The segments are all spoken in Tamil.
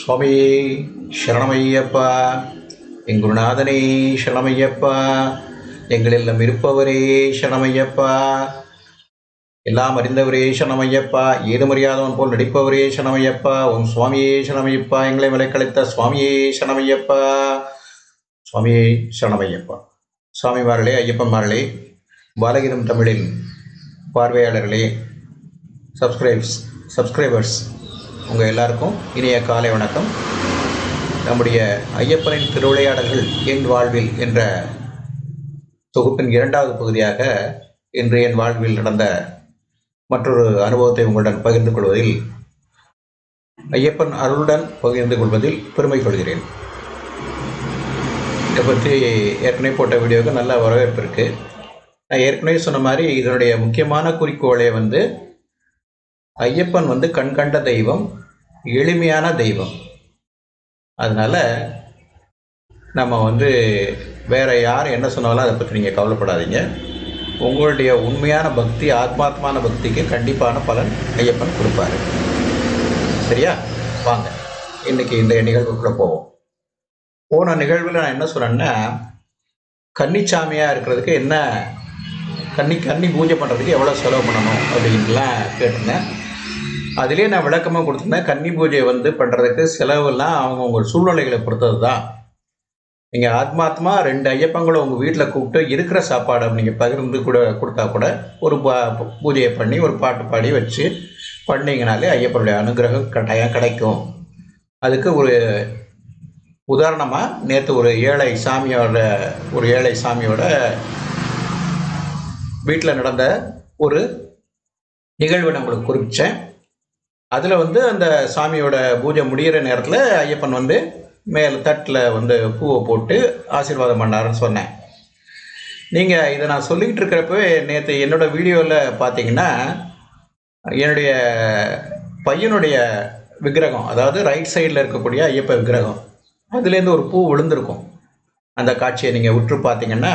சுவாமியே சரணமையப்பா என் குருநாதனே சரணமையப்பா எங்களெல்லாம் இருப்பவரே சரணமையப்பா. எல்லாம் அறிந்தவரே சரணமையப்பா ஏதும் மரியாதவன் போல் நடிப்பவரே சரணமையப்பா உன் சுவாமியே சரணமையப்பா எங்களை விலைக்கழித்த சுவாமியே சரணமையப்பா. சுவாமியே சரணமையப்பா. சுவாமிமார்களே ஐயப்பன்மார்களே பாலகிரம் தமிழின் பார்வையாளர்களே சப்ஸ்கிரைப்ஸ் சப்ஸ்கிரைபர்ஸ் உங்கள் எல்லாருக்கும் இனிய காலை வணக்கம். நம்முடைய ஐயப்பனின் திருவிளையாடல்கள் என் வாழ்வில் என்ற தொகுப்பின் இரண்டாவது பகுதியாக இன்று என் வாழ்வில் நடந்த மற்றொரு அனுபவத்தை உங்களுடன் பகிர்ந்து கொள்வதில் ஐயப்பன் அருளுடன் பகிர்ந்து கொள்வதில் பெருமை கொள்கிறேன். இதை பற்றி ஏற்கனவே போட்ட வீடியோவுக்கு நல்ல வரவேற்பு இருக்குது நான் ஏற்கனவே சொன்ன மாதிரி இதனுடைய முக்கியமான குறிக்கோளே வந்து ஐயப்பன் வந்து கண்கண்ட தெய்வம் எளிமையான தெய்வம். அதனால் நம்ம வந்து வேற யார் என்ன சொன்னாலும் அதை பற்றி நீங்கள் கவலைப்படாதீங்க. உங்களுடைய உண்மையான பக்தி ஆத்மாத்மான பக்திக்கு கண்டிப்பான பலன் ஐயப்பன் கொடுப்பாரு. சரியா? வாங்க இன்னைக்கு இந்த நிகழ்வுக்குள்ளே போவோம். போன நிகழ்வில் நான் என்ன சொன்னேன்னா கன்னிச்சாமியாக இருக்கிறதுக்கு என்ன கன்னி கன்னி பூஜை பண்ணுறதுக்கு எவ்வளோ செலவு பண்ணணும் அப்படின்லாம் கேட்டிருந்தேன். அதுலேயே நான் விளக்கமாக கொடுத்துருந்தேன் கன்னி பூஜை வந்து பண்ணுறதுக்கு செலவெல்லாம் அவங்கவுங்க சூழ்நிலைகளை பொறுத்தது தான் நீங்கள் ஆத்மாத்மா ரெண்டு ஐயப்பங்களை உங்கள் வீட்டில் கூப்பிட்டு இருக்கிற சாப்பாடை நீங்கள் பகிர்ந்து கூட கொடுத்தா கூட ஒரு பா- பூஜையை பண்ணி ஒரு பாட்டு பாடி வச்சு பண்ணீங்கனாலே ஐயப்பனுடைய அனுகிரகம் கட்டாயம் கிடைக்கும். அதுக்கு ஒரு உதாரணமாக நேற்று ஒரு ஏழை சாமியோட ஒரு ஏழை சாமியோட வீட்டில் நடந்த ஒரு நிகழ்வை நான் உங்களுக்கு குறிப்பிச்சேன் அதில் வந்து அந்த சாமியோட பூஜை முடிகிற நேரத்தில் ஐயப்பன் வந்து மேலே தட்டில் வந்து பூவை போட்டு ஆசீர்வாதம் பண்ணாருன்னு சொன்னேன். நீங்கள் இதை நான் சொல்லிக்கிட்டு இருக்கிறப்பவே நேற்று என்னோடய வீடியோவில் பார்த்தீங்கன்னா என்னுடைய பையனுடைய விக்கிரகம் அதாவது ரைட் சைடில் இருக்கக்கூடிய ஐயப்ப விக்கிரகம் அதுலேருந்து ஒரு பூ விழுந்திருக்கும். அந்த காட்சியை நீங்கள் உற்று பார்த்தீங்கன்னா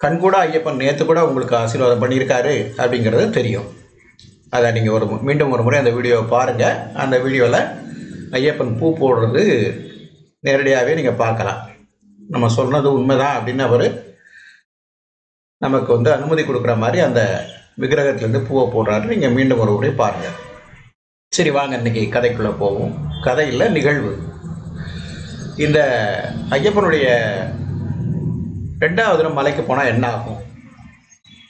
கண்கூட ஐயப்பன் நேற்று கூட உங்களுக்கு ஆசீர்வாதம் பண்ணியிருக்காரு அப்படிங்கிறது தெரியும். அதை நீங்கள் ஒரு மீண்டும் ஒரு முறை அந்த வீடியோவை பாருங்கள் அந்த வீடியோவில் ஐயப்பன் பூ போடுறது நேரடியாகவே நீங்கள் பார்க்கலாம். நம்ம சொன்னது உண்மைதான் அப்படின்னு அவர் நமக்கு வந்து அனுமதி கொடுக்குற மாதிரி அந்த விக்கிரகத்துலேருந்து பூவை போடுறாரு. நீங்கள் மீண்டும் ஒரு முறை பாருங்கள் சரி வாங்க இன்னைக்கு கதைக்குள்ளே போவோம். கதையில் நிகழ்வு. இந்த ஐயப்பனுடைய ரெண்டாவது மலைக்கு போனால் என்ன ஆகும்?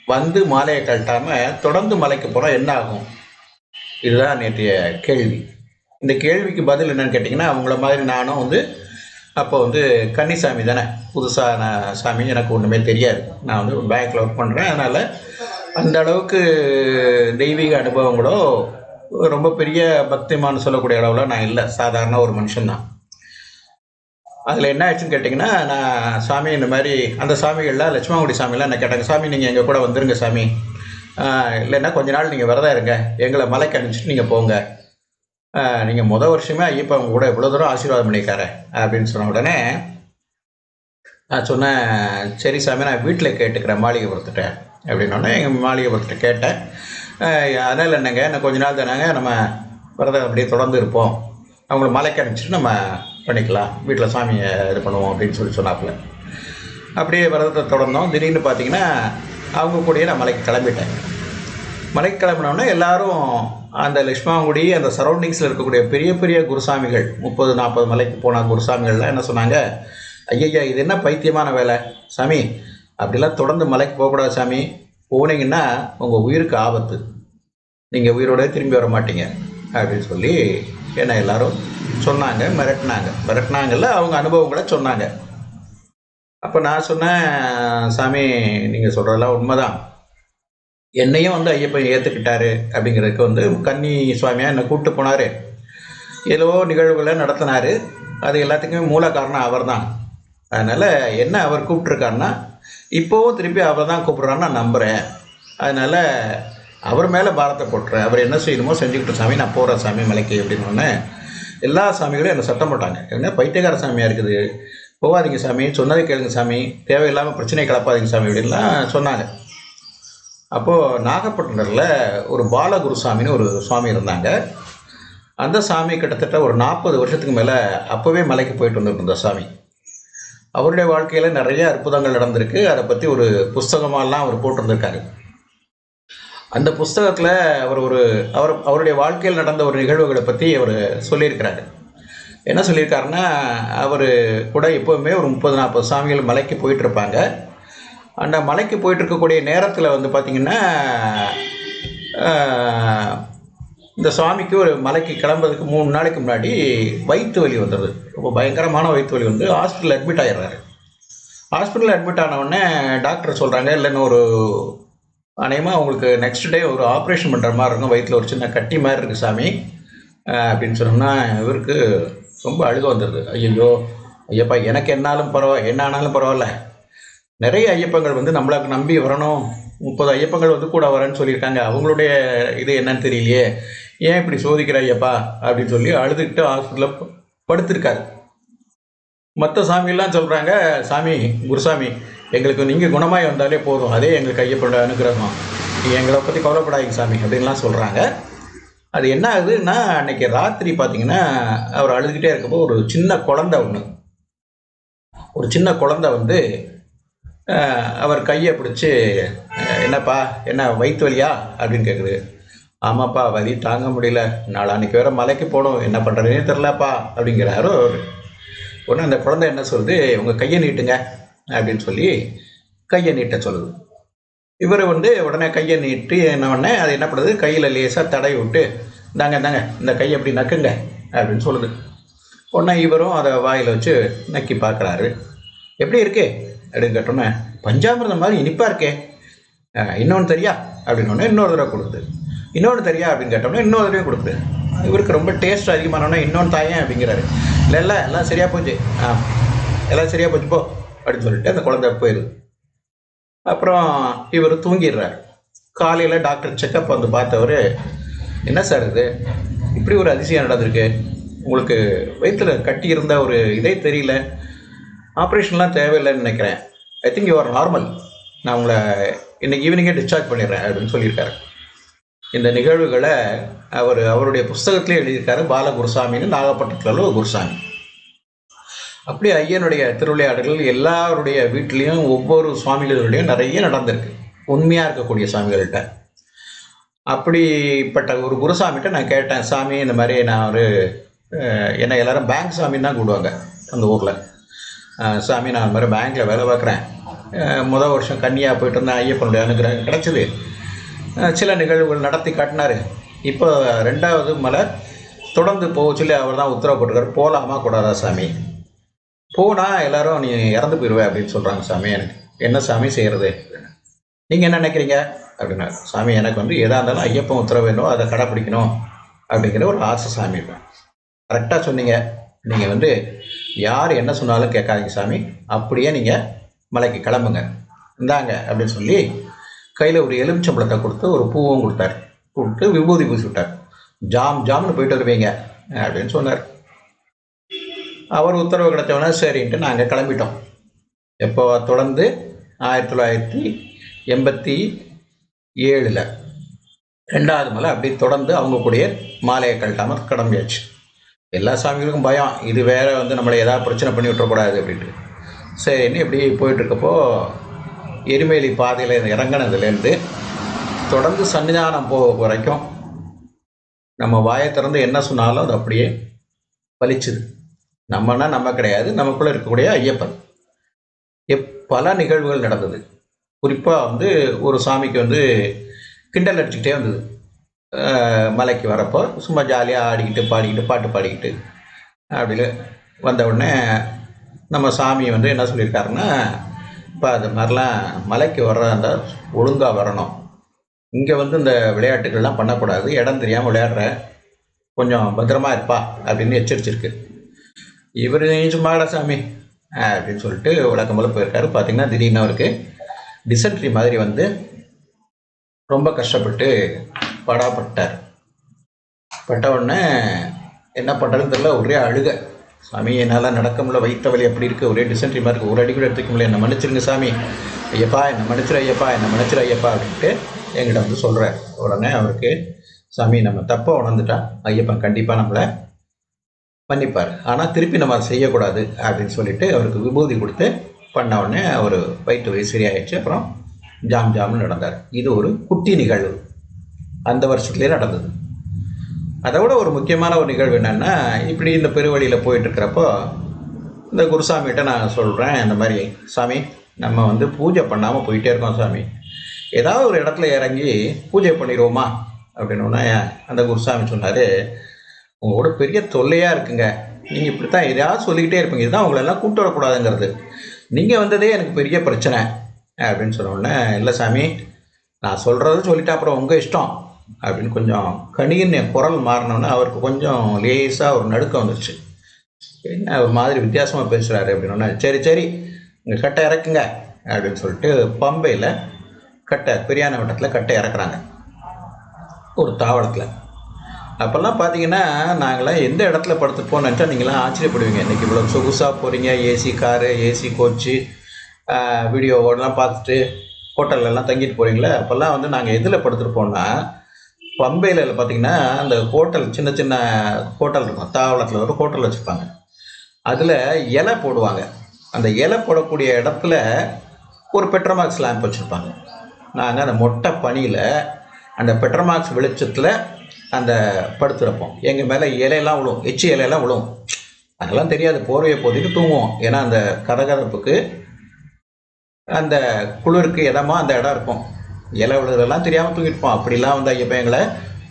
வந்து மாலையை கழட்டாமல் தொடர்ந்து மலைக்கு போகிறோம் என்ன ஆகும்? இதுதான் நேற்றைய கேள்வி. இந்த கேள்விக்கு பதில் என்னன்னு கேட்டிங்கன்னா அவங்கள மாதிரி நானும் வந்து அப்போ வந்து கன்னிசாமி தானே. புதுசாக நான் சாமி எனக்கு ஒன்றுமே தெரியாது. நான் வந்து பேங்க்கில் ஒர்க் பண்ணுறேன் அதனால் அந்த அளவுக்கு தெய்வீக அனுபவங்களோ ரொம்ப பெரிய பக்திமான்னு சொல்லக்கூடிய அளவில் நான் இல்லை. சாதாரண ஒரு மனுஷன்தான். அதில் என்ன ஆச்சுன்னு கேட்டிங்கன்னா நான் சாமி இந்த மாதிரி அந்த சாமிகள்லாம் லட்சுமாங்குடி சாமிலாம் என்ன கேட்டாங்க சாமி நீங்கள் எங்கள் கூட வந்துருங்க சாமி. இல்லைன்னா கொஞ்ச நாள் நீங்கள் விரதம் இருங்க. எங்களை மலைக்கு அனுப்பிச்சிட்டு நீங்கள் போங்க. நீங்கள் முத வருஷமே ஐயப்பா உங்க கூட இவ்வளோ தூரம் ஆசீர்வாதம் பண்ணியிருக்காரு. அப்படின்னு சொன்ன உடனே நான் சொன்னேன் சரி சாமி நான் வீட்டில் கேட்டுக்கிறேன் மாளிகைபுரத்துட்ட அப்படின்னோடனே எங்கள் மாளிகைபுரத்துட்ட கேட்டேன். அதனால் என்னங்க இன்னும் கொஞ்ச நாள் தானேங்க நம்ம விரதம் அப்படியே தொடர்ந்து இருப்போம். அவங்கள மலைக்கு அனுப்பிச்சிட்டு நம்ம பண்ணிக்கலாம் வீட்டில் சாமியை இது பண்ணுவோம் அப்படின்னு சொல்லி சொன்னாப்புல. அப்படியே விரதத்தை தொடர்ந்தோம். திடீர்னு பார்த்தீங்கன்னா அவங்க கூடயே நான் மலைக்கு கிளம்பிட்டேன். மலைக்கு கிளம்பினோடனே எல்லாரும் அந்த லட்சுமாங்குடி அந்த சரௌண்டிங்ஸில் இருக்கக்கூடிய பெரிய பெரிய குருசாமிகள் முப்பது நாற்பது மலைக்கு போன குருசாமிகள்லாம் என்ன சொன்னாங்க? ஐயய்யா இது என்ன பைத்தியமான வேலை? சாமி அப்படிலாம் தொடர்ந்து மலைக்கு போகக்கூடாது சாமி. போனீங்கன்னா உங்கள் உயிருக்கு ஆபத்து. நீங்கள் உயிரோடய திரும்பி வர மாட்டீங்க. அப்படின்னு சொல்லி என்ன எல்லாரும் சொன்னாங்க மிரட்டினாங்க. மிரட்டினாங்கல்ல அவங்க அனுபவங்களை சொன்னாங்க. அப்போ நான் சொன்னேன் சாமி நீங்கள் சொல்கிறதெல்லாம் உண்மைதான். என்னையும் வந்து ஐயப்பன் ஏற்றுக்கிட்டாரு அப்படிங்கிறதுக்கு வந்து கன்னி சுவாமியாக என்னை கூப்பிட்டு போனார். ஏதோ நிகழ்வுகளை நடத்தினார். அது எல்லாத்துக்குமே மூல காரணம் அவர் தான் அதனால் என்ன அவர் கூப்பிட்ருக்காருன்னா இப்போவும் திருப்பி அவர் தான் கூப்பிட்றான்னு நான் நம்புகிறேன் அதனால் அவர் மேலே பாரத்தை போட்டுறேன். அவர் என்ன செய்யணுமோ செஞ்சுக்கிட்டு சாமி நான் போகிறேன் சாமி மலைக்கு அப்படின்னு ஒன்று எல்லா சாமிகளும் என்னை சட்டம் போட்டாங்க. என்ன? பைத்தியக்கார சாமியாக இருக்குது? போகாதீங்க சாமி. சொன்னதை கேளுங்க சாமி. தேவையில்லாமல் பிரச்சனை கலப்பாதீங்க சாமி அப்படின்லாம் சொன்னாங்க. அப்போது நாகப்பட்டினத்தில் ஒரு பாலகுருசாமின்னு ஒரு சுவாமி இருந்தாங்க. அந்த சாமி கிட்டத்தட்ட ஒரு நாற்பது வருஷத்துக்கு மேலே அப்போவே மலைக்கு போயிட்டு வந்துட்டு இருந்த சாமி. அவருடைய வாழ்க்கையில் நிறைய அற்புதங்கள் நடந்திருக்கு. அதை பற்றி ஒரு புஸ்தகமாலாம் அவர் போட்டிருந்திருக்காரு. அந்த புஸ்தகத்தில் அவர் ஒரு அவர் அவருடைய வாழ்க்கையில் நடந்த ஒரு நிகழ்வுகளை பற்றி அவர் சொல்லியிருக்கிறாரு. என்ன சொல்லியிருக்காருன்னா அவர் கூட எப்போவுமே ஒரு முப்பது நாற்பது சாமிகள் மலைக்கு போயிட்டு இருப்பாங்க அந்த மலைக்கு போயிட்டுருக்கக்கூடிய நேரத்தில் வந்து பார்த்திங்கன்னா இந்த சுவாமிக்கு ஒரு மலைக்கு கிளம்புறதுக்கு மூணு நாளைக்கு முன்னாடி வயிற்று வலி வந்துடுது ரொம்ப பயங்கரமான வயிற்று வலி வந்து ஹாஸ்பிட்டலில் அட்மிட் ஆயிடுறாரு. ஹாஸ்பிட்டலில் அட்மிட் ஆனவுடனே டாக்டர் சொல்கிறாங்க இல்லைன்னு ஒரு அநேகமாக உங்களுக்கு நெக்ஸ்ட் டே ஒரு ஆப்ரேஷன் பண்ணுற மாதிரி இருக்கும். வயிற்றில் ஒரு சின்ன கட்டி மாதிரி இருக்குது சாமி. அப்படின்னு சொன்னோம்னா இவருக்கு ரொம்ப அழுக வந்துடுது ஐயோ ஐயப்பா எனக்கு என்னாலும் பரவாயில்ல என்ன ஆனாலும் பரவாயில்ல. நிறைய ஐயப்பங்கள் வந்து நம்மளை நம்பி வரணும். முப்பது ஐயப்பங்கள் வந்து கூட வரேன்னு சொல்லியிருக்காங்க. அவங்களுடைய இது என்னன்னு தெரியலையே. ஏன் இப்படி சோதிக்கிற ஐயப்பா? அப்படின்னு சொல்லி அழுதுகிட்டு ஹாஸ்பிட்டலில் படுத்திருக்காரு. மற்ற சாமியெல்லாம் சொல்கிறாங்க சாமி குருசாமி எங்களுக்கு நீங்கள் குணமாய் வந்தாலே போதும். அதே எங்களுக்கு கையப்பட அனுகிரகம். நீங்கள் எங்களை பற்றி கவலைப்படாதீங்க சாமி அப்படின்லாம் சொல்கிறாங்க அது என்ன ஆகுதுன்னா அன்னைக்கு ராத்திரி பார்த்தீங்கன்னா அவர் அழுதுகிட்டே இருக்கப்போ ஒரு சின்ன குழந்தை ஒன்று ஒரு சின்ன குழந்தை வந்து அவர் கையை பிடிச்சி என்னப்பா என்ன வயிற்று வலியா? அப்படின்னு கேட்குது ஆமாப்பா வலி தாங்க முடியல. நாளான்னைக்கு வேற மலைக்கு போகணும் என்ன பண்ணுறதுனே தெரிலப்பா அப்படிங்கிறாரு அவர். அந்த குழந்தை என்ன சொல்லுது உங்கள் கையை நீட்டுங்க. அப்படின்னு சொல்லி கையை நீட்ட சொல்லுது. இவர் வந்து உடனே கையை நீட்டி என்ன உடனே அது என்ன பண்ணுது? கையில் லேசாக தடவி விட்டு இந்தாங்க இந்தாங்க இந்த கையை எப்படி நக்குங்க? அப்படின்னு சொல்லுது. உடனே இவரும் அதை வாயில் வச்சு நக்கி பார்க்குறாரு. எப்படி இருக்கு? அப்படின்னு கேட்டோன்னே பஞ்சாமிர்தம் மாதிரி இனிப்பாக இருக்கே. இன்னொன்று தெரியா? அப்படின்னு ஒன்று இன்னொரு தடவை கொடுக்குது. இன்னொன்று தெரியா? அப்படின்னு கேட்டோம்னா இன்னொரு தடவை கொடுக்குது. இவருக்கு ரொம்ப டேஸ்ட் அதிகமானோன்னா இன்னொன்று தாயேன் அப்படிங்கிறாரு. இல்லை இல்லை எல்லாம் சரியாக போச்சு. ஆ எல்லாம் சரியாக போச்சு போ. அப்படின்னு சொல்லிட்டு அந்த குழந்தை போயிடுது அப்புறம் இவர் தூங்கிடுறார். காலையில் டாக்டர் செக்கப் வந்து பார்த்தவர் என்ன சார் இது? இப்படி ஒரு அதிசயம் நடந்திருக்கு. உங்களுக்கு வயிற்றில் கட்டி இருந்த ஒரு இதே தெரியல. ஆப்ரேஷன்லாம் தேவையில்லைன்னு நினைக்கிறேன். I think you are normal நான் உங்களை இன்னைக்கு ஈவினிங்கே டிஸ்சார்ஜ் பண்ணிடுறேன் அப்படின்னு சொல்லியிருக்காரு. இந்த நிகழ்வுகளை அவர் அவருடைய புஸ்தகத்திலே எழுதியிருக்காரு பால குருசாமின்னு நாகப்பட்டினத்தில் உள்ள ஒரு குருசாமி. அப்படி ஐயனுடைய திருவிளையாடல்கள் எல்லாருடைய வீட்லேயும் ஒவ்வொரு சுவாமிகளுடையும் நிறைய நடந்திருக்கு. உண்மையாக இருக்கக்கூடிய சாமிகள்கிட்ட அப்படிப்பட்ட ஒரு குருசாமிகிட்ட நான் கேட்டேன் சாமி இந்த மாதிரி நான் ஒரு என்னை எல்லாரும் பேங்க் சாமின்னு தான் கூடுவாங்க அந்த ஊரில். சாமி நான் இந்த மாதிரி பேங்க்கில் வேலை பார்க்குறேன். முதல் வருஷம் கன்னியாக போயிட்டு இருந்தேன் ஐயப்பனுடைய அனுகிரகம் கிடச்சிது. சில நிகழ்வுகள் நடத்தி காட்டினார். இப்போ ரெண்டாவது மலை தொடர்ந்து போக சொல்லி அவர் தான் உத்தரவு போட்டிருக்காரு. போகலாமா கூடாதா சாமி? போனால் எல்லாரும் நீ இறந்து போயிடுவே அப்படின்னு சொல்கிறாங்க சாமி எனக்கு என்ன சாமி செய்கிறது நீங்கள் என்ன நினைக்கிறீங்க? அப்படின்னா சாமி எனக்கு வந்து எதாக இருந்தாலும் ஐயப்பன் உத்தரவு வேணும் அதை கடைப்பிடிக்கணும் அப்படிங்கிற ஒரு ஆசை சாமி கரெக்டாக சொன்னீங்க. நீங்கள் வந்து யார் என்ன சொன்னாலும் கேட்காதீங்க சாமி. அப்படியே நீங்கள் மலைக்கு கிளம்புங்க. இந்தாங்க அப்படின்னு சொல்லி கையில் ஒரு எலுமிச்சம்பழத்தை கொடுத்து ஒரு பூவும் கொடுத்தாரு. கொடுத்து விபூதி பூசி விட்டார் ஜாம் ஜாம்னு போயிட்டு வருவீங்க அப்படின்னு சொன்னார். அவர் உத்தரவு கிடைச்சவொடனே சரின்ட்டு நாங்கள் கிளம்பிட்டோம். எப்போ? தொடர்ந்து ஆயிரத்தி தொள்ளாயிரத்தி எண்பத்தி ஏழில். ரெண்டாவது மலை அப்படி தொடர்ந்து அவங்க கூடயே மாலையை கழட்டாமல் கிளம்பியாச்சு எல்லா சாமிகளுக்கும் பயம். இது வேற வந்து நம்மளை ஏதாவது பிரச்சனை பண்ணி விட்டுறக்கூடாது அப்படின்ட்டு. சரின்னு இப்படி போயிட்டுருக்கப்போ எரிமேலி பாதையில் இறங்கினதுலேருந்து தொடர்ந்து சன்னிதானம் போக வரைக்கும் நம்ம வாயை திறந்து என்ன சொன்னாலும் அது அப்படியே பலிச்சுது நம்மனா நம்ம கிடையாது நமக்குள்ளே இருக்கக்கூடிய ஐயப்பன். எப் பல நிகழ்வுகள் நடந்தது. குறிப்பாக வந்து ஒரு சாமிக்கு வந்து கிண்டல் அடிச்சுக்கிட்டே வந்தது. மலைக்கு வரப்போ சும்மா ஜாலியாக ஆடிக்கிட்டு பாடிக்கிட்டு பாட்டு பாடிக்கிட்டு அப்படி வந்த உடனே நம்ம சாமி வந்து என்ன சொல்லியிருக்காருன்னா இப்போ அது மாதிரிலாம் மலைக்கு வர்றதா இருந்தால் ஒழுங்காக வரணும். இங்கே வந்து இந்த விளையாட்டுகள்லாம் பண்ணக்கூடாது. இடம் தெரியாமல் விளையாடுற. கொஞ்சம் பத்திரமா இருப்பா. அப்படின்னு எச்சரிச்சிருக்கு. இவர் சும்மாடா சாமி. அப்படின்னு சொல்லிட்டு விளக்கம் போல் போயிருக்காரு. பார்த்தீங்கன்னா திடீர்னு அவருக்கு டிசென்ட்ரி மாதிரி வந்து ரொம்ப கஷ்டப்பட்டு படாப்பட்டார். பட்ட உடனே என்ன பண்ணுறதுன்னு தெரியல ஒரே அழுக. சாமி என்னால் நடக்க முடியல வைத்த வழி அப்படி இருக்குது ஒரே டிசென்ட்ரி மாதிரி இருக்குது ஒரு அடி கூட எடுத்துக்க முடியல. என்னை மன்னிச்சிருங்க சாமி. ஐயப்பா என்னை மன்னிச்சிரு ஐயப்பா என்னை மன்னிச்சிரு ஐயப்பா அப்படின்ட்டு என்கிட்ட வந்து சொல்கிறார் உடனே அவருக்கு சாமி நம்ம தப்பாக உணர்ந்துட்டா ஐயப்பன் கண்டிப்பாக நம்மளை மன்னிப்பார் ஆனால் திருப்பி நம்ம அதை செய்யக்கூடாது அப்படின்னு சொல்லிட்டு அவருக்கு விபூதி கொடுத்து பண்ண உடனே அவர் வயிற்று வலி சரியாயிடுச்சு. அப்புறம் ஜாம் ஜாம்னு நடந்தார். இது ஒரு குட்டி நிகழ்வு. அந்த வருஷத்துலேயே நடந்தது. அதை விட ஒரு முக்கியமான ஒரு நிகழ்வு என்னென்னா இப்படி இந்த பெருவழியில் போயிட்டுருக்கிறப்போ இந்த குருசாமிகிட்ட நான் சொல்கிறேன் இந்த மாதிரி சாமி நம்ம வந்து பூஜை பண்ணாமல் போயிட்டே இருக்கோம் சாமி. ஏதாவது ஒரு இடத்துல இறங்கி பூஜை பண்ணிடுவோமா? அப்படின்னு அந்த குருசாமி சொன்னார் உங்களோட பெரிய தொல்லையாக இருக்குங்க. நீங்கள் இப்படி தான் எதையாவது சொல்லிக்கிட்டே இருப்பீங்க. இதுதான் உங்களெல்லாம் கூப்பிட்டு வரக்கூடாதுங்கிறது. நீங்கள் வந்ததே எனக்கு பெரிய பிரச்சனை அப்படின்னு சொன்ன உடனே இல்லை சாமி நான் சொல்கிறத சொல்லிட்டு அப்புறம் உங்கள் இஷ்டம். அப்படின்னு கொஞ்சம் கணின்னு என் குரல் மாறினோன்னே அவருக்கு கொஞ்சம் லேசாக ஒரு நடுக்கம் வந்துருச்சு. என்ன ஒரு மாதிரி வித்தியாசமாக பேசுகிறாரு அப்படின்னோடனே சரி சரி இங்கே கட்டை இறக்குங்க அப்படின்னு சொல்லிட்டு பம்பையில் கட்டை பிரியாண வட்டத்தில் கட்டை இறக்குறாங்க. ஒரு தாவளத்தில் அப்போல்லாம் பார்த்தீங்கன்னா நாங்களாம் எந்த இடத்துல படுத்துப்போம்னு நினச்சா நீங்களாம் ஆச்சரியப்படுவீங்க. இன்றைக்கி இவ்வளோ சொகுசாக போகிறீங்க ஏசி காரு ஏசி கோச்சு வீடியோவோடலாம் பார்த்துட்டு ஹோட்டல்லலாம் தங்கிட்டு போகிறீங்களே அப்போல்லாம் வந்து நாங்கள் எதில் படுத்துருப்போம்னா பம்பையில் பார்த்தீங்கன்னா அந்த ஹோட்டல் சின்ன சின்ன ஹோட்டல் இருக்கும். தாவளத்தில் ஒரு ஹோட்டல் வச்சுருப்பாங்க. அதில் இலை போடுவாங்க. அந்த இலை போடக்கூடிய இடத்துல ஒரு பெட்ரோமாக்ஸ் லேம்ப் வச்சுருப்பாங்க. நாங்கள் அந்த மொட்டை பனியில் அந்த பெட்ரோமாக்ஸ் வெளிச்சத்தில் அந்த படுத்துருப்போம் எங்கள் மேலே இலையெல்லாம் விழும். எச்சி இலையெல்லாம் விழும். அதெல்லாம் தெரியாது. போர்வையை போதிக்கு தூங்குவோம். ஏன்னா அந்த கதகதப்புக்கு அந்த குளிருக்கு இடமா அந்த இடம் இருக்கும். இலை விழுதெல்லாம் தெரியாமல் தூங்கிட்டுப்போம் அப்படிலாம் வந்து ஐயப்பன் எங்களை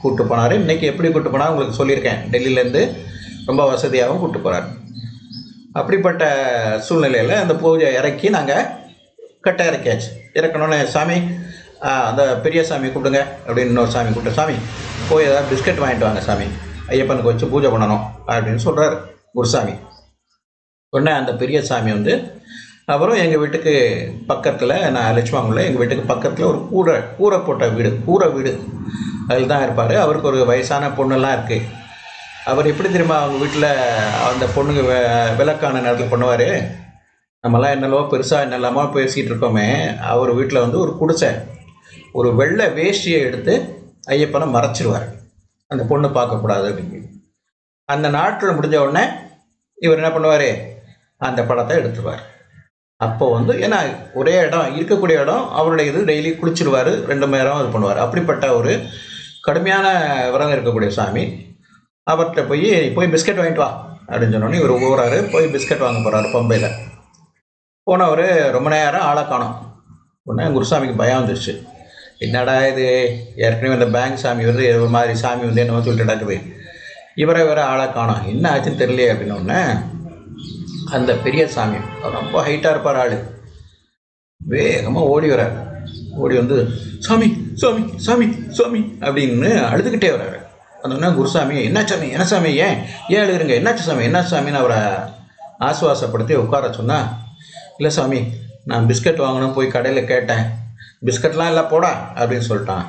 கூப்பிட்டு போனார். இன்றைக்கி எப்படி கூப்பிட்டு போனால் உங்களுக்கு சொல்லியிருக்கேன். டெல்லியிலேருந்து ரொம்ப வசதியாகவும் கூப்பிட்டு போகிறார் அப்படிப்பட்ட சூழ்நிலையில் அந்த பூஜை இறக்கி நாங்கள் கட்டை இறக்கியாச்சு. இறக்கணும்னு சாமி அந்த பெரிய சாமி கூப்பிடுங்க. அப்படின்னு இன்னொரு சாமி கூப்பிட்டு சாமி போய் ஏதாவது பிஸ்கட் வாங்கிட்டு வாங்க சாமி. ஐயப்பனுக்கு வச்சு பூஜை பண்ணணும் அப்படின்னு சொல்கிறார் குருசாமி. உடனே அந்த பெரிய சாமி வந்து அப்புறம் எங்கள் வீட்டுக்கு பக்கத்தில் நான் லட்சுமாங்குள்ள எங்கள் வீட்டுக்கு பக்கத்தில் ஒரு கூரை கூரை போட்ட வீடு கூரை வீடு. அதில் தான் இருப்பார். அவருக்கு ஒரு வயசான பொண்ணுலாம் இருக்குது அவர் எப்படி தெரியுமா அவங்க வீட்டில் அந்த பொண்ணுங்க வெ விளக்கான நேரத்தில் பண்ணுவார்? நம்மலாம் என்னெல்லவோ பெருசாக என்னெல்லாமோ பேசிகிட்டு இருக்கோமே. அவர் வீட்டில் வந்து ஒரு குடிசை ஒரு வெள்ளை வேஷ்டியை எடுத்து ஐயப்பனை மறைச்சிருவார். அந்த பொண்ணு பார்க்கக்கூடாது அப்படின்னு அந்த நாட்டில் முடிஞ்ச உடனே இவர் என்ன பண்ணுவார்? அந்த படத்தை எடுத்துருவார். அப்போ வந்து ஏன்னா ஒரே இடம் இருக்கக்கூடிய இடம் அவருடைய இது டெய்லி குளிச்சிருவார் ரெண்டு மணி நேரம் இது பண்ணுவார். அப்படிப்பட்ட ஒரு கடுமையான விரதம் இருக்கக்கூடிய சாமி. அவர்கிட்ட போய் போய் பிஸ்கட் வாங்கிட்டு வா அப்படின்னு சொன்னோன்னே இவர் ஊறாரு போய் பிஸ்கட் வாங்க போகிறாரு பம்பையில். போனவர் ரொம்ப நேரம் ஆளை காணும். உடனே குருசாமிக்கு பயம் வந்துருச்சு. என்னடா இது? ஏற்கனவே அந்த பேங்க் சாமி வந்து ஒரு மாதிரி சாமி வந்து என்னமோ சொல்லிட்டு நடக்குது இவரை இவரை ஆளாக காணோம். என்ன ஆச்சுன்னு தெரியலையே அப்படின்னு அந்த பெரிய சாமி ரொம்ப ஹைட்டாக இருப்பார் ஆள். வேகமாக ஓடி வரார் ஓடி வந்து சாமி சாமி சாமி சாமி அப்படின்னு அழுதுகிட்டே வர்றாரு. அந்த குருசாமி என்ன சாமி? என்ன சாமி? ஏன்? ஏன் அழுகுறீங்க? என்னாச்சு சாமி? என்ன சாமின்னு அவரை ஆசுவாசப்படுத்தி உட்கார சொன்னா இல்லை சாமி நான் பிஸ்கட் வாங்கணும் போய் கடையில் கேட்டேன். பிஸ்கட்லாம் இல்லை போடா அப்படின்னு சொல்லிட்டான்.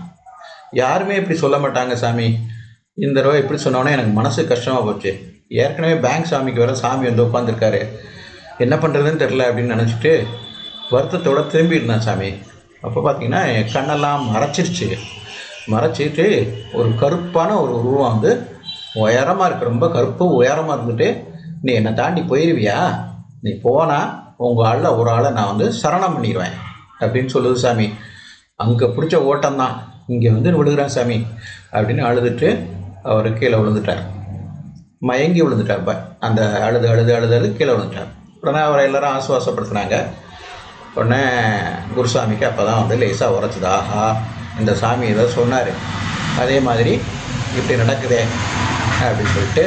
யாருமே இப்படி சொல்ல மாட்டாங்க சாமி. இந்த தடவை இப்படி சொன்னோன்னே எனக்கு மனசு கஷ்டமாக போச்சு. ஏற்கனவே பேங்க் சாமிக்கு வர சாமி வந்து உட்காந்துருக்காரு என்ன பண்ணுறதுன்னு தெரில அப்படின்னு நினச்சிட்டு வருத்தத்தோடு திரும்பி சாமி. அப்போ பார்த்தீங்கன்னா என் கண்ணெல்லாம் மறைச்சிருச்சு. மறைச்சிட்டு ஒரு கருப்பான ஒரு உருவம் வந்து உயரமாக இருக்கு. ரொம்ப கருப்பு உயரமாக இருந்துட்டு நீ என்னை தாண்டி போயிடுவியா நீ போனால் உங்கள் ஆளில் ஒரு ஆளை நான் வந்து சரணம் பண்ணிடுவேன் அப்படின்னு சொல்லுது சாமி. அங்கே பிடிச்ச ஓட்டம் தான் இங்கே வந்து விழுகிறான் சாமி அப்படின்னு அழுதுட்டு அவர் கீழே விழுந்துட்டார். மயங்கி விழுந்துட்டார் இப்போ அந்த அழுது அழுது அழுது அழுது கீழே விழுந்துட்டார். உடனே அவரை எல்லாரும் ஆசுவாசப்படுத்தினாங்க. உடனே குருசாமிக்கு அப்போ தான் வந்து லேசாக உரைச்சிது ஆஹா இந்த சாமி ஏதோ சொன்னார். அதே மாதிரி இப்படி நடக்குதே அப்படின்னு சொல்லிட்டு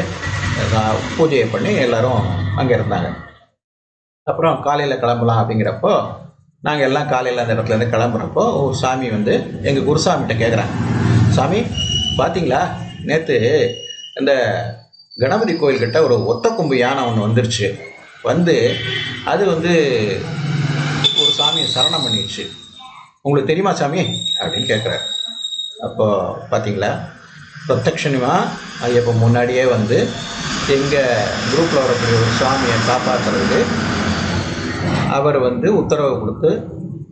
பூஜையை பண்ணி எல்லோரும் அங்கே இருந்தாங்க. அப்புறம் காலையில் கிளம்பலாம் அப்படிங்கிறப்போ நாங்கள் எல்லாம் காலையில் அந்த இடத்துலேருந்து கிளம்புறப்போ ஒரு சாமி வந்து எங்கள் குருசாமிகிட்ட கேட்குறாங்க சாமி பார்த்தீங்களா நேற்று இந்த கணபதி கோயில்கிட்ட ஒரு ஒத்த கொம்பு யானை ஒன்று வந்துருச்சு. வந்து அது வந்து ஒரு சாமியை சரணம் பண்ணிடுச்சு உங்களுக்கு தெரியுமா சாமி? அப்படின்னு கேட்குறாரு அப்போது பார்த்தீங்களா பிரத்யக்ஷனிமாக ஐயப்பன் முன்னாடியே வந்து எங்கள் குரூப்பில் வரக்கூடிய ஒரு சாமியை காப்பாற்றுறதுக்கு அவர் வந்து உத்தரவு கொடுத்து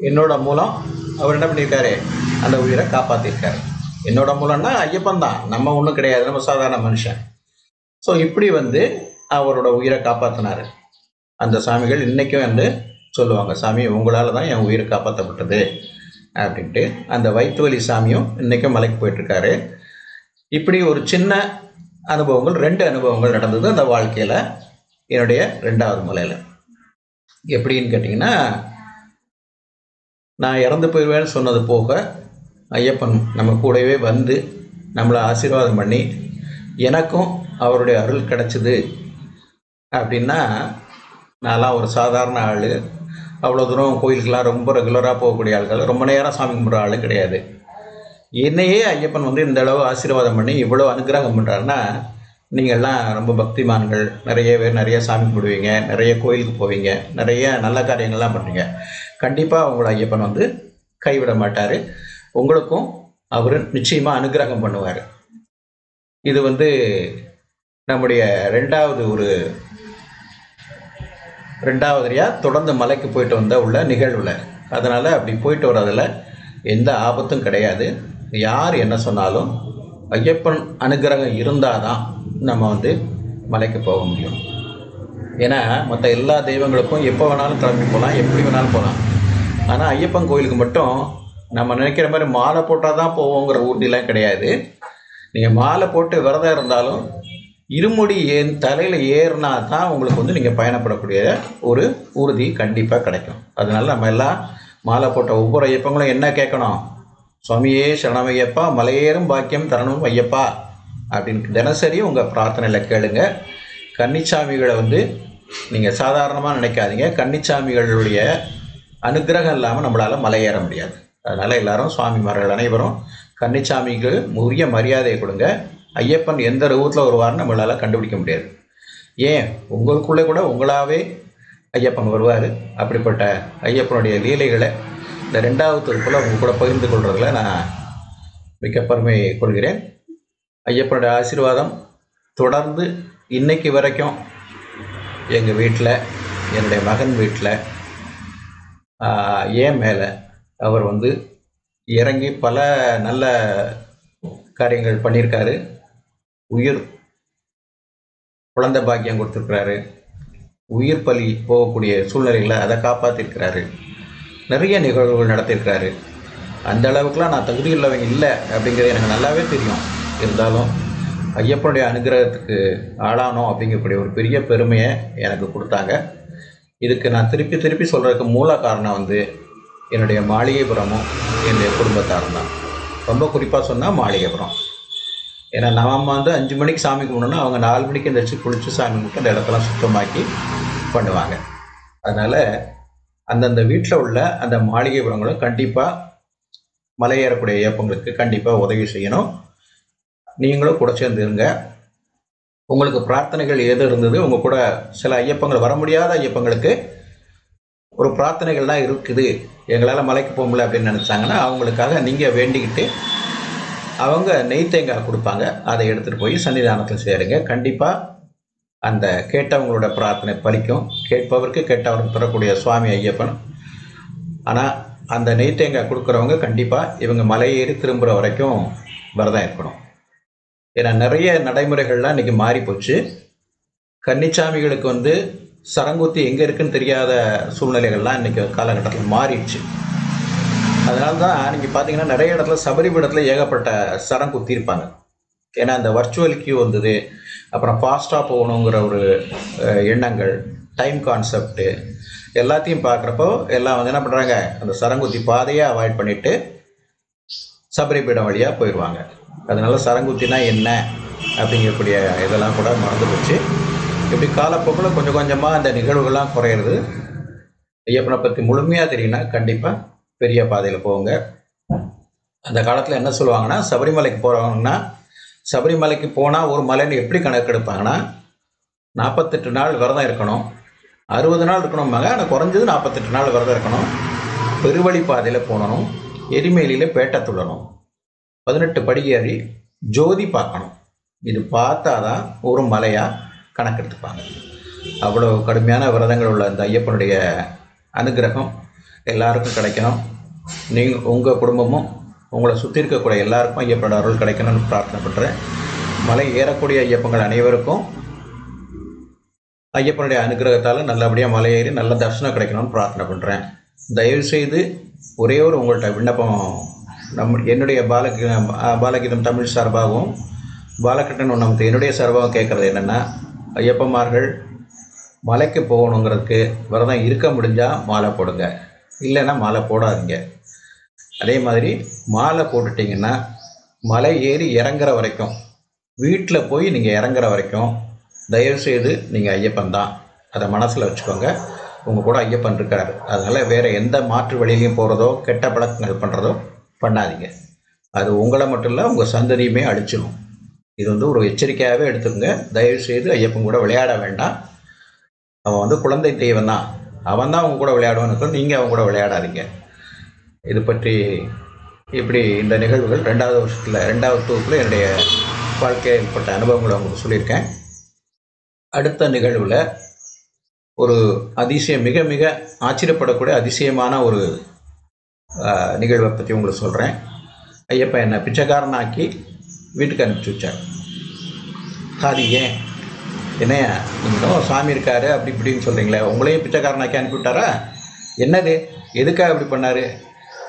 என்னோட மூலம் அவர் என்ன பண்ணியிருக்காரு? அந்த உயிரை காப்பாற்றிருக்காரு என்னோட மூலம்னா ஐயப்பன் தான். நம்ம ஒன்றும் கிடையாது. நம்ம சாதாரண மனுஷன். ஸோ இப்படி வந்து அவரோட உயிரை காப்பாற்றினார் அந்த சாமிகள் இன்றைக்கும் வந்து சொல்லுவாங்க சாமி உங்களால் தான் என் உயிரை காப்பாற்றப்பட்டது அப்படின்ட்டு அந்த வயிற்றுவலி சாமியும் இன்றைக்கும் மலைக்கு போயிட்டுருக்காரு. இப்படி ஒரு சின்ன அனுபவங்கள் ரெண்டு அனுபவங்கள் நடந்தது அந்த வாழ்க்கையில். என்னுடைய ரெண்டாவது மலையில். எப்படின்னு கேட்டிங்கன்னா நான் இறந்து போயிடுவேன்னு சொன்னது போக ஐயப்பன் நம்ம கூடவே வந்து நம்மளை ஆசீர்வாதம் பண்ணி எனக்கும் அவருடைய அருள் கிடச்சிது அப்படின்னா நான்லாம் ஒரு சாதாரண ஆள். அவ்வளோ தூரம் கோயிலுக்கெல்லாம் ரொம்ப ரெகுலராக போகக்கூடிய ஆட்கள் ரொம்ப நேரம் சாமி கும்பிட்ற ஆளும் கிடையாது. என்னையே ஐயப்பன் வந்து இந்த அளவு ஆசீர்வாதம் பண்ணி இவ்வளோ அனுகிரகம் பண்ணுறாருன்னா நீங்கள்லாம் ரொம்ப பக்திமான்கள். நிறைய பேர் நிறைய சாமி கும்பிடுவீங்க. நிறைய கோயிலுக்கு போவீங்க. நிறைய நல்ல காரியங்கள்லாம் பண்ணுவீங்க கண்டிப்பாக உங்களை ஐயப்பன் வந்து கைவிட மாட்டார். உங்களுக்கும் அவர் நிச்சயமாக அனுகிரகம் பண்ணுவார். இது வந்து நம்முடைய ரெண்டாவது ஒரு ரெண்டாவதுலையாக தொடர்ந்து மலைக்கு போயிட்டு வந்த உள்ள நிகழ்வில். அதனால் அப்படி போயிட்டு வர்றதில் எந்த ஆபத்தும் கிடையாது. யார் என்ன சொன்னாலும் ஐயப்பன் அனுகிரகம் இருந்தால் தான் நம்ம வந்து மலைக்கு போக முடியும். ஏன்னா மற்ற எல்லா தெய்வங்களுக்கும் எப்போ வேணாலும் கிளம்பி போகலாம் எப்படி வேணாலும் போகலாம் ஆனால் ஐயப்பன் கோயிலுக்கு மட்டும் நம்ம நினைக்கிற மாதிரி மாலை போட்டால் தான் போவோங்கிற ஊர்திலாம் கிடையாது. நீங்கள் மாலை போட்டு விரதம் இருந்தாலும் இருமுடி ஏன் தலையில் ஏறினா தான் உங்களுக்கு வந்து நீங்கள் பயணப்படக்கூடிய ஒரு உறுதி கண்டிப்பாக கிடைக்கும். அதனால் நம்ம எல்லாம் மாலை போட்ட ஒவ்வொரு ஐயப்பங்களும் என்ன கேட்கணும்? சுவாமியே சரணமையப்பா மலையேறும் பாக்கியம் தரணும் ஐயப்பா. அப்படின்னு தினசரி உங்கள் பிரார்த்தனையில் கேளுங்க. கன்னிச்சாமிகளை வந்து நீங்கள் சாதாரணமாக நினைக்காதீங்க. கன்னிச்சாமிகளுடைய அனுகிரகம் இல்லாமல் நம்மளால் மலையேற முடியாது. அதனால் எல்லாரும் சுவாமிமார்கள் அனைவரும் கன்னிச்சாமிக்கு உரிய மரியாதையை கொடுங்க. ஐயப்பன் எந்த ரூபத்தில் வருவார்னு நம்மளால் கண்டுபிடிக்க முடியாது. ஏன்? உங்களுக்குள்ளே கூட உங்களாகவே ஐயப்பன் வருவார். அப்படிப்பட்ட ஐயப்பனுடைய லீலைகளை இந்த ரெண்டாவது தொகுப்பில் கூட பகிர்ந்து கொள்றதுல நான் மிக்க பெருமை கொள்கிறேன். ஐயப்பனுடைய ஆசீர்வாதம் தொடர்ந்து இன்னைக்கு வரைக்கும் எங்கள் வீட்டில் என்னுடைய மகன் வீட்டில் ஏன் மேலே அவர் வந்து இறங்கி பல நல்ல காரியங்கள் பண்ணியிருக்காரு. உயிர் குழந்தை பாக்கியம் கொடுத்துருக்குறாரு. உயிர் பலி போகக்கூடிய சூழ்நிலைகளை அதை காப்பாற்றிருக்கிறாரு நிறைய நிகழ்வுகள் நடத்தியிருக்கிறாரு அந்த அளவுக்குலாம் நான் தகுதி உள்ளவங்க இல்லை அப்படிங்கிறது எனக்கு நல்லாவே தெரியும். இருந்தாலும் ஐயப்பனுடைய அனுகிரகத்துக்கு ஆளானோம் அப்படிங்கக்கூடிய ஒரு பெரிய பெருமையை எனக்கு கொடுத்தாங்க. இதுக்கு நான் திருப்பி திருப்பி சொல்கிறதுக்கு மூல காரணம் வந்து என்னுடைய மாளிகைபுரமும் என்னுடைய குடும்பத்தாரும் தான். ரொம்ப குறிப்பாக சொன்னால் மாளிகைபுரம். ஏன்னா நம்ம வந்து அஞ்சு மணிக்கு சாமி கும்பிடணும் அவங்க நாலு மணிக்கு எந்திரிச்சு குளித்து சாமி கும்பிட்டு அந்த இடத்தெல்லாம் சுத்தமாக்கி பண்ணுவாங்க. அதனால் அந்தந்த வீட்டில் உள்ள அந்த மாளிகைபுரங்களும் கண்டிப்பாக மலையேறக்கூடிய இயப்பங்களுக்கு கண்டிப்பாக உதவி செய்யணும். நீங்களும் கூட சேர்ந்து இருங்க. உங்களுக்கு பிரார்த்தனைகள் எது இருந்தது உங்கள் கூட சில ஐயப்பங்கள் வர முடியாத ஐயப்பங்களுக்கு ஒரு பிரார்த்தனைகள்லாம் இருக்குது. எங்களால் மலைக்கு போக முடியல அப்படின்னு நினச்சாங்கன்னா அவங்களுக்காக நீங்கள் வேண்டிக்கிட்டு அவங்க நெய் தேங்காய் கொடுப்பாங்க. அதை எடுத்துகிட்டு போய் சன்னிதானத்தில் சேருங்க. கண்டிப்பாக அந்த கேட்டவங்களோட பிரார்த்தனை பலிக்கும். கேட்பவருக்கு கேட்டவருக்கு தரக்கூடிய சுவாமி ஐயப்பன். ஆனால் அந்த நெய் தேங்காய் கொடுக்குறவங்க கண்டிப்பாக இவங்க மலையேறி திரும்புகிற வரைக்கும் விரதம் இருக்கணும். ஏன்னா நிறைய நடைமுறைகள்லாம் இன்றைக்கி மாறி போச்சு கன்னிச்சாமிகளுக்கு வந்து சரங்குத்தி எங்கே இருக்குன்னு தெரியாத சூழ்நிலைகள்லாம் இன்றைக்கி காலகட்டத்தில் மாறிடுச்சு. அதனால தான் நீங்கள் பார்த்தீங்கன்னா நிறைய இடத்துல சபரிபீடத்தில் ஏகப்பட்ட சரம் குத்திருப்பாங்க ஏன்னா அந்த வர்ச்சுவல் கியூ வந்தது அப்புறம் ஃபாஸ்ட்டாக போகணுங்கிற ஒரு எண்ணங்கள் டைம் கான்செப்ட்டு எல்லாத்தையும் பார்க்குறப்போ எல்லாம் வந்து என்ன பண்ணுறாங்க அந்த சரங்குத்தி பாதையை அவாய்ட் பண்ணிவிட்டு சபரிபீடம் வழியாக போயிடுவாங்க அதனால சரங்குத்தினா என்ன அப்படிங்கக்கூடிய இதெல்லாம் கூட மறந்து போச்சு. இப்படி காலப்போக்கில் கொஞ்சம் கொஞ்சமாக அந்த நிகழ்வுகள்லாம் குறையிறது. ஐயப்பனை பற்றி முழுமையாக தெரியும்னா கண்டிப்பாக பெரிய பாதையில் போங்க. அந்த காலத்தில் என்ன சொல்லுவாங்கன்னா சபரிமலைக்கு போகிறவங்கன்னா சபரிமலைக்கு போனால் ஒரு மலைன்னு எப்படி கணக்கெடுப்பாங்கன்னா நாற்பத்தெட்டு நாள் விரதம் இருக்கணும். அறுபது நாள் இருக்கணும்பாங்க ஆனால் குறைஞ்சது நாற்பத்தெட்டு நாள் விரதம் இருக்கணும். பெருவழி பாதையில் போகணும் எரிமேலியில் பேட்டை துள்ளணும். பதினெட்டு படி ஏறி ஜோதி பார்க்கணும். இது பார்த்தா தான் ஒரு மலையாக கணக்கெடுத்துப்பாங்க அவ்வளோ கடுமையான விரதங்கள் உள்ள அந்த ஐயப்பனுடைய அனுகிரகம் எல்லாருக்கும் கிடைக்கணும். நீங்கள் உங்கள் குடும்பமும் உங்களை சுற்றி இருக்கக்கூடிய எல்லாருக்கும் ஐயப்பனோட அருள் கிடைக்கணும்னு பிரார்த்தனை பண்ணுறேன் மலை ஏறக்கூடிய ஐயப்பங்கள் அனைவருக்கும் ஐயப்பனுடைய அனுகிரகத்தால் நல்லபடியாக மலை ஏறி நல்ல தரிசனம் கிடைக்கணும்னு பிரார்த்தனை பண்ணுறேன் தயவுசெய்து ஒரே ஒரு உங்கள்கிட்ட விண்ணப்பம் நம் என்னுடைய பாலகி பாலகீதம் தமிழ் சார்பாகவும் பாலகிருஷ்ணன் நமக்கு என்னுடைய சார்பாகவும் கேட்குறது என்னென்னா ஐயப்பமார்கள் மலைக்கு போகணுங்கிறதுக்கு விரதம் இருக்க முடிஞ்சால் மாலை போடுங்க. இல்லைன்னா மாலை போடாதீங்க. அதே மாதிரி மாலை போட்டுட்டிங்கன்னா மலை ஏறி இறங்குற வரைக்கும் வீட்டில் போய் நீங்கள் இறங்குற வரைக்கும் தயவுசெய்து நீங்கள் ஐயப்பன் தான். அதை மனசில் வச்சுக்கோங்க. உங்கள் கூட ஐயப்பன் இருக்கார். அதனால் வேறு எந்த மாற்று வழியிலையும் போகிறதோ கெட்ட பழக்கங்கள் பண்ணுறதோ பண்ணாதீங்க. அது உங்களை மட்டும் இல்லை உங்கள் சந்ததியுமே அழிச்சிடும் இது வந்து ஒரு எச்சரிக்கையாகவே எடுத்துக்கோங்க. தயவுசெய்து ஐயப்பன் கூட விளையாட வேண்டாம். அவன் வந்து குழந்தை தெய்வம் தான். அவன் தான் அவங்க கூட விளையாடுவான்னு நீங்கள் அவங்க கூட விளையாடாதீங்க. இது பற்றி இப்படி இந்த நிகழ்வுகள் ரெண்டாவது வருஷத்தில் ரெண்டாவது தொகுப்பில் என்னுடைய வாழ்க்கையில் ஏற்பட்ட அனுபவங்களை உங்களுக்கு சொல்லியிருக்கேன். அடுத்த நிகழ்வில் ஒரு அதிசயம் மிக மிக ஆச்சரியப்படக்கூடிய அதிசயமான ஒரு நிகழ்வை பற்றி உங்களுக்கு சொல்கிறேன் ஐயப்பா என்னை பிச்சைக்காரனாக்கி வீட்டுக்கு அனுப்பிச்சி வச்சார். அது ஏன்? என்னையா? நீங்கள் சாமி இருக்காரு அப்படி இப்படின்னு சொல்கிறீங்களே உங்களையும் பிச்சைக்காரனாக்கி அனுப்பிவிட்டாரா என்னது? எதுக்காக இப்படி பண்ணார்?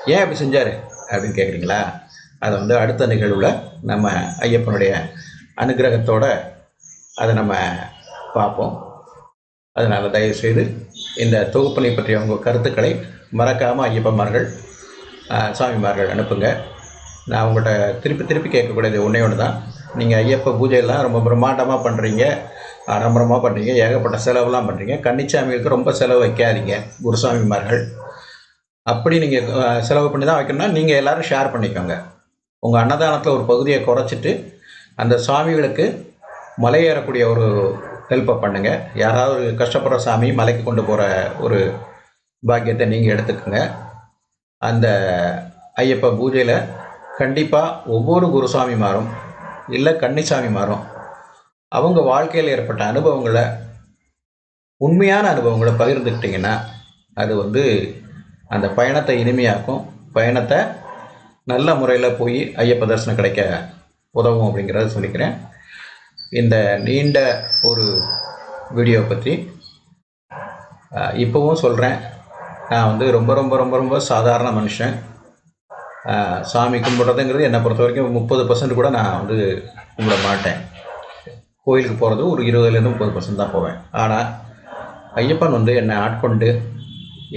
ஏன் அப்படி செஞ்சார்? அப்படின்னு கேட்குறீங்களா அதை வந்து அடுத்த நிகழ்வில் நம்ம ஐயப்பனுடைய அனுகிரகத்தோடு அதை நம்ம பார்ப்போம். அதனால் தயவுசெய்து இந்த தொகுப்பினை பற்றிய உங்கள் கருத்துக்களை மறக்காமல் ஐயப்பமார்கள் சாமிமார்கள் அனுப்புங்க. நான் உங்கள்கிட்ட திருப்பி திருப்பி கேட்கக்கூடியது ஒன்றே ஒன்று தான் நீங்கள் ஐயப்ப பூஜையெல்லாம் ரொம்ப பிரம்மாண்டமாக பண்ணுறீங்க ஆடம்பரமாக பண்ணுறீங்க ஏகப்பட்ட செலவுலாம் பண்ணுறீங்க கன்னிச்சாமிகளுக்கு ரொம்ப செலவு வைக்காதீங்க குருசாமிமார்கள். அப்படி நீங்கள் செலவு பண்ணி தான் வைக்கணும்னா நீங்கள் எல்லோரும் ஷேர் பண்ணிக்கோங்க. உங்கள் அன்னதானத்தில் ஒரு பகுதியை குறைச்சிட்டு அந்த சாமிகளுக்கு மலையேறக்கூடிய ஒரு ஹெல்ப்பை பண்ணுங்கள் யாராவது கஷ்டப்படுற சாமி மலைக்கு கொண்டு போகிற ஒரு பாக்கியத்தை நீங்கள் எடுத்துக்கோங்க. அந்த ஐயப்ப பூஜையில் கண்டிப்பாக ஒவ்வொரு குருசாமிமாரும் இல்லை கன்னிசாமிமாரும் அவங்க வாழ்க்கையில் ஏற்பட்ட அனுபவங்களை உண்மையான அனுபவங்களை பகிர்ந்துக்கிட்டிங்கன்னா அது வந்து அந்த பயணத்தை இனிமையாக்கும். பயணத்தை நல்ல முறையில் போய் ஐயப்ப தரிசனம் கிடைக்க உதவும் அப்படிங்கிறத சொல்லிக்கிறேன். இந்த நீண்ட ஒரு வீடியோ பற்றி இப்போவும் சொல்கிறேன் நான் வந்து ரொம்ப ரொம்ப ரொம்ப ரொம்ப சாதாரண மனுஷன். சாமி கும்பிட்றதுங்கிறது என்னை பொறுத்த வரைக்கும் முப்பது பர்சன்ட் கூட நான் வந்து கும்பிட மாட்டேன். கோயிலுக்கு போகிறது ஒரு இருபதுலேருந்து முப்பது பர்சன்ட் தான் போவேன். ஆனால் ஐயப்பன் வந்து என்னை ஆட்கொண்டு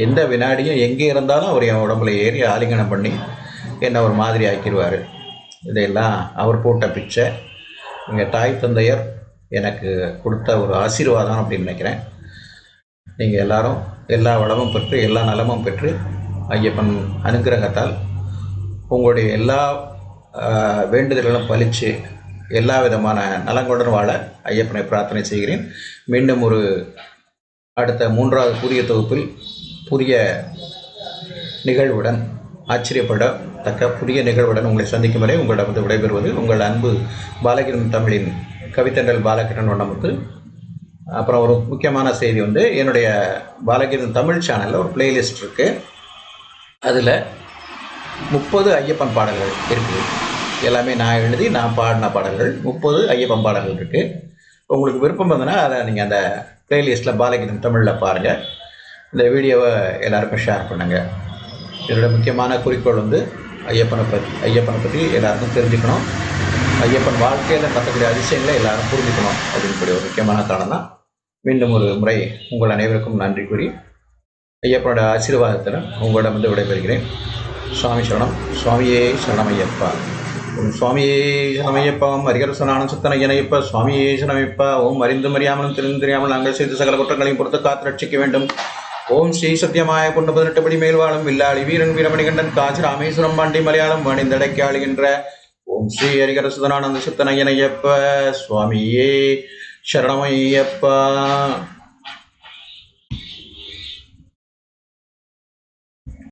எந்த வினாடியும் எங்கே இருந்தாலும் அவர் என் உடம்புல ஏறி ஆலிங்கனம் பண்ணி என்னை ஒரு மாதிரி ஆக்கிடுவார். இதையெல்லாம் அவர் போட்ட பிச்சை. எங்கள் தாய் தந்தையர் எனக்கு கொடுத்த ஒரு ஆசீர்வாதம் அப்படின்னு நினைக்கிறேன். நீங்கள் எல்லோரும் எல்லா வளமும் பெற்று எல்லா நலமும் பெற்று ஐயப்பன் அனுக்கிரகத்தால் உங்களுடைய எல்லா வேண்டுதல்களும் பழித்து எல்லா விதமான நலங்களுடன் வாழ ஐயப்பனை பிரார்த்தனை செய்கிறேன். மீண்டும் ஒரு அடுத்த மூன்றாவது புதிய தொகுப்பில் புதிய நிகழ்வுடன் ஆச்சரியப்படத்தக்க புதிய நிகழ்வுடன் உங்களை சந்திக்கும் வரை உங்களிடம் வந்து விடைபெறுவது உங்கள் அன்பு பாலகிரன் தமிழின் கவித்தண்டல் பாலகிரன் நமக்கு அப்புறம் ஒரு முக்கியமான செய்தி வந்து என்னுடைய பாலகிரன் தமிழ் சேனலில் ஒரு பிளேலிஸ்ட் இருக்குது அதில் முப்பது ஐயப்பன் பாடல்கள் இருக்குது எல்லாமே நான் எழுதி நான் பாடின பாடல்கள். முப்பது ஐயப்பன் பாடல்கள் இருக்குது உங்களுக்கு விருப்பம் இருந்ததுன்னா அதை நீங்கள் அந்த பிளேலிஸ்ட்டில் பாலகிரன் தமிழில் பாருங்கள் இந்த வீடியோவை எல்லாருக்கும் ஷேர் பண்ணுங்கள் இதோட முக்கியமான குறிக்கோள் வந்து ஐயப்பனை பற்றி ஐயப்பனை பற்றி எல்லாருக்கும் தெரிஞ்சுக்கணும். ஐயப்பன் வாழ்க்கையில் நடக்கக்கூடிய அதிசயங்களை எல்லாரும் புரிஞ்சுக்கணும். அப்படின்னுக்கூடிய ஒரு முக்கியமான காரணம் தான் மீண்டும் ஒரு முறை உங்கள் அனைவருக்கும் நன்றி கூறி ஐயப்பனோட ஆசீர்வாதத்தில் உங்களிடம் வந்து விடைபெறுகிறேன். சுவாமி சரணம். சுவாமியே சரணமையப்பா. ஓம் சுவாமியே சரணமையப்பா. ஓம் ஹரிகர சனானம் சுத்தனையனையப்பா சுவாமியே சரணமைப்பா ஓம் அறிந்தும் அறியாமலும் தெரிந்தறியாமல் தெரியாமல் நாங்கள் செய்த சகல குற்றங்களையும் பொறுத்து காத்து ரட்சிக்க வேண்டும். ஓம் ஸ்ரீ சத்தியமாய கொண்டு பதினெட்டு படி மேல்வாளும் வில்லாளி வீரன் வீரமணிகண்டன் காசி ராமேஸ்வரம் பாண்டி மலையாளம் வணிந்தடைக்கு ஆளுகின்ற ஓம் ஸ்ரீ ஹரிகர சுதனானந்த சுத்தனையனையப்ப சுவாமியே சரணமையப்பா